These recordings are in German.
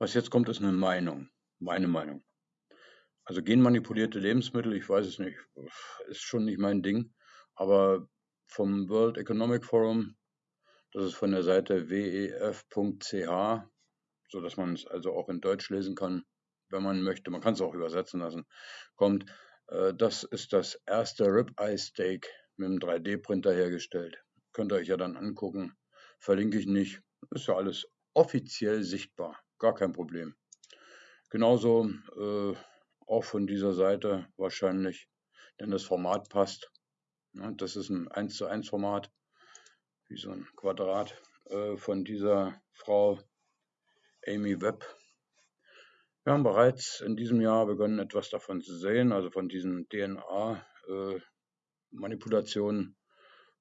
Was jetzt kommt, ist eine Meinung. Meine Meinung. Also genmanipulierte Lebensmittel, ich weiß es nicht, ist schon nicht mein Ding. Aber vom World Economic Forum, das ist von der Seite wef.ch, so dass man es also auch in Deutsch lesen kann, wenn man möchte. Man kann es auch übersetzen lassen. Kommt, äh, das ist das erste Ribeye Steak mit einem 3D-Printer hergestellt. Könnt ihr euch ja dann angucken. Verlinke ich nicht. Ist ja alles offiziell sichtbar gar kein Problem. Genauso äh, auch von dieser Seite wahrscheinlich, denn das Format passt. Ja, das ist ein 1 zu 1 Format, wie so ein Quadrat äh, von dieser Frau Amy Webb. Wir haben bereits in diesem Jahr begonnen, etwas davon zu sehen, also von diesen DNA-Manipulationen. Äh,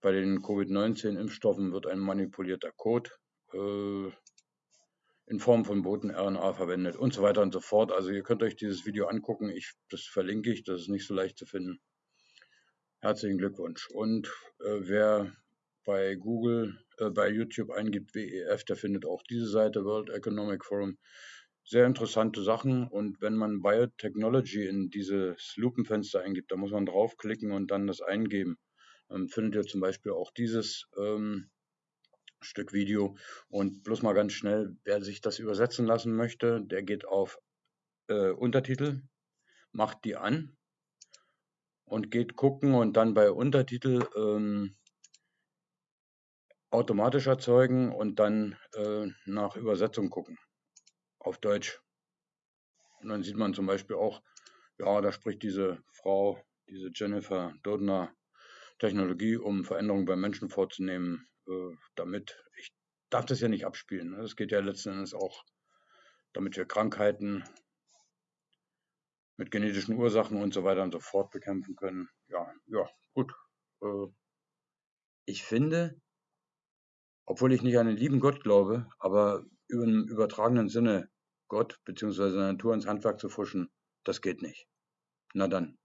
Bei den Covid-19-Impfstoffen wird ein manipulierter Code äh, in Form von Boten-RNA verwendet und so weiter und so fort. Also ihr könnt euch dieses Video angucken. Ich, das verlinke ich, das ist nicht so leicht zu finden. Herzlichen Glückwunsch. Und äh, wer bei Google, äh, bei YouTube eingibt WEF, der findet auch diese Seite, World Economic Forum. Sehr interessante Sachen. Und wenn man Biotechnology in dieses Lupenfenster eingibt, da muss man draufklicken und dann das eingeben. Dann findet ihr zum Beispiel auch dieses ähm, Stück Video. Und bloß mal ganz schnell, wer sich das übersetzen lassen möchte, der geht auf äh, Untertitel, macht die an und geht gucken und dann bei Untertitel ähm, automatisch erzeugen und dann äh, nach Übersetzung gucken auf Deutsch. Und dann sieht man zum Beispiel auch, ja, da spricht diese Frau, diese Jennifer Dodner, Technologie, um Veränderungen beim Menschen vorzunehmen, äh, damit. Ich darf das ja nicht abspielen. Es ne? geht ja letzten Endes auch, damit wir Krankheiten mit genetischen Ursachen und so weiter und so fort bekämpfen können. Ja, ja, gut. Äh, ich finde, obwohl ich nicht an den lieben Gott glaube, aber im übertragenen Sinne Gott bzw. Natur ins Handwerk zu fuschen, das geht nicht. Na dann,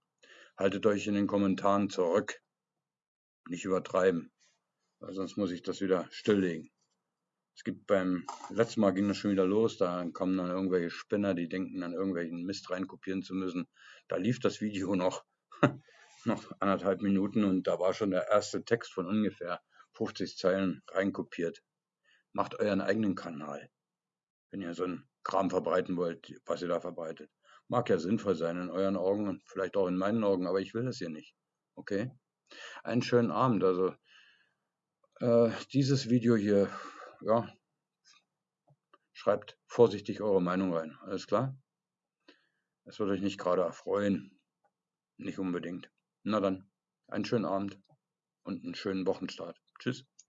haltet euch in den Kommentaren zurück. Nicht übertreiben weil sonst muss ich das wieder stilllegen. Es gibt beim letzten Mal ging das schon wieder los, da kommen dann irgendwelche Spinner, die denken dann irgendwelchen Mist reinkopieren zu müssen. Da lief das Video noch, noch anderthalb Minuten und da war schon der erste Text von ungefähr 50 Zeilen reinkopiert. Macht euren eigenen Kanal, wenn ihr so einen Kram verbreiten wollt, was ihr da verbreitet. Mag ja sinnvoll sein in euren Augen und vielleicht auch in meinen Augen, aber ich will das hier nicht. Okay? Einen schönen Abend. Also äh, dieses Video hier, ja, schreibt vorsichtig eure Meinung rein. Alles klar? Es würde euch nicht gerade erfreuen. Nicht unbedingt. Na dann, einen schönen Abend und einen schönen Wochenstart. Tschüss.